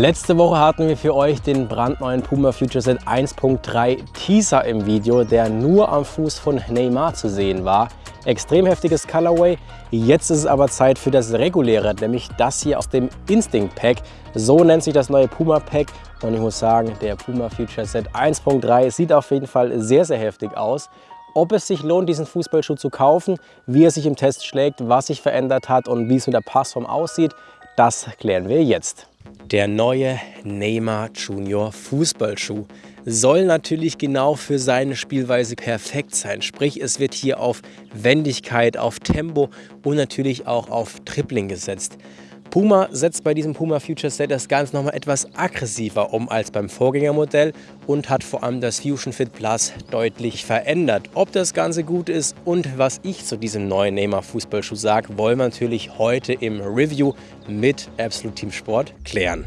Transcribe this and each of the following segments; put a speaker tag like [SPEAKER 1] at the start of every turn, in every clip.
[SPEAKER 1] Letzte Woche hatten wir für euch den brandneuen Puma Future Set 1.3 Teaser im Video, der nur am Fuß von Neymar zu sehen war. Extrem heftiges Colorway. Jetzt ist es aber Zeit für das reguläre, nämlich das hier aus dem Instinct Pack. So nennt sich das neue Puma Pack und ich muss sagen, der Puma Future Set 1.3 sieht auf jeden Fall sehr, sehr heftig aus. Ob es sich lohnt, diesen Fußballschuh zu kaufen, wie er sich im Test schlägt, was sich verändert hat und wie es mit der Passform aussieht, das klären wir jetzt. Der neue Neymar Junior Fußballschuh soll natürlich genau für seine Spielweise perfekt sein. Sprich, es wird hier auf Wendigkeit, auf Tempo und natürlich auch auf Tripling gesetzt. Puma setzt bei diesem Puma Future Set das Ganze nochmal etwas aggressiver um als beim Vorgängermodell und hat vor allem das Fusion Fit Plus deutlich verändert. Ob das Ganze gut ist und was ich zu diesem neuen Neymar Fußballschuh sage, wollen wir natürlich heute im Review mit Absolute Team Sport klären.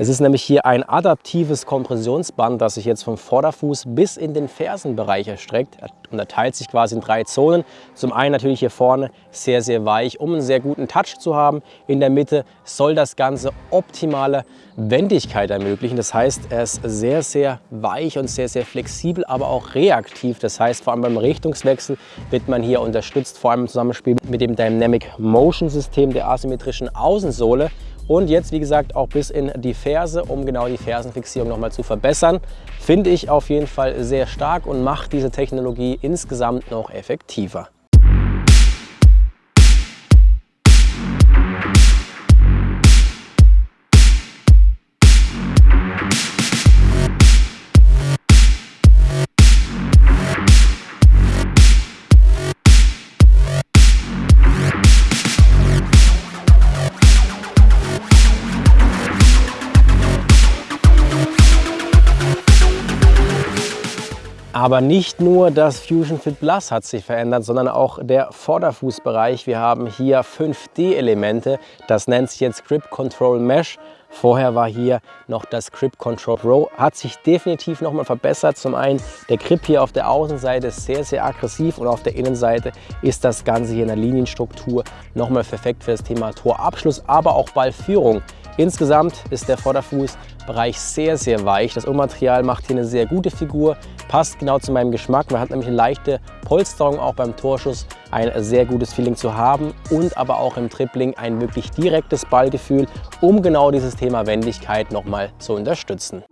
[SPEAKER 1] Es ist nämlich hier ein adaptives Kompressionsband, das sich jetzt vom Vorderfuß bis in den Fersenbereich erstreckt. Er unterteilt sich quasi in drei Zonen. Zum einen natürlich hier vorne sehr, sehr weich, um einen sehr guten Touch zu haben. In der Mitte soll das Ganze optimale Wendigkeit ermöglichen. Das heißt, er ist sehr, sehr weich und sehr, sehr flexibel, aber auch reaktiv. Das heißt, vor allem beim Richtungswechsel wird man hier unterstützt, vor allem im Zusammenspiel mit dem Dynamic Motion System der asymmetrischen Außensohle. Und jetzt, wie gesagt, auch bis in die Ferse, um genau die Fersenfixierung nochmal zu verbessern. Finde ich auf jeden Fall sehr stark und macht diese Technologie insgesamt noch effektiver. Aber nicht nur das Fusion Fit Plus hat sich verändert, sondern auch der Vorderfußbereich. Wir haben hier 5D-Elemente. Das nennt sich jetzt Grip Control Mesh. Vorher war hier noch das Grip Control Pro. Hat sich definitiv nochmal verbessert. Zum einen der Grip hier auf der Außenseite ist sehr, sehr aggressiv und auf der Innenseite ist das Ganze hier in der Linienstruktur nochmal perfekt für das Thema Torabschluss, aber auch Ballführung. Insgesamt ist der Vorderfußbereich sehr, sehr weich. Das Ohrmaterial macht hier eine sehr gute Figur, passt genau zu meinem Geschmack. Man hat nämlich eine leichte Polsterung auch beim Torschuss, ein sehr gutes Feeling zu haben und aber auch im Tripling ein wirklich direktes Ballgefühl, um genau dieses Thema Wendigkeit nochmal zu unterstützen.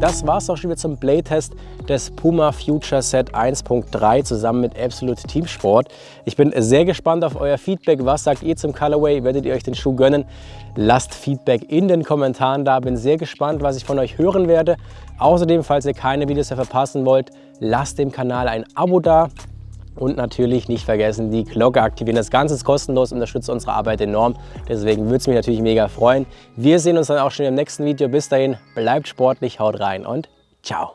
[SPEAKER 1] Das war es auch schon wieder zum Playtest des Puma Future Set 1.3 zusammen mit Absolute Team Sport. Ich bin sehr gespannt auf euer Feedback. Was sagt ihr zum Colorway? Werdet ihr euch den Schuh gönnen? Lasst Feedback in den Kommentaren da. Bin sehr gespannt, was ich von euch hören werde. Außerdem, falls ihr keine Videos mehr verpassen wollt, lasst dem Kanal ein Abo da. Und natürlich nicht vergessen, die Glocke aktivieren. Das Ganze ist kostenlos, unterstützt unsere Arbeit enorm. Deswegen würde es mich natürlich mega freuen. Wir sehen uns dann auch schon im nächsten Video. Bis dahin, bleibt sportlich, haut rein und ciao.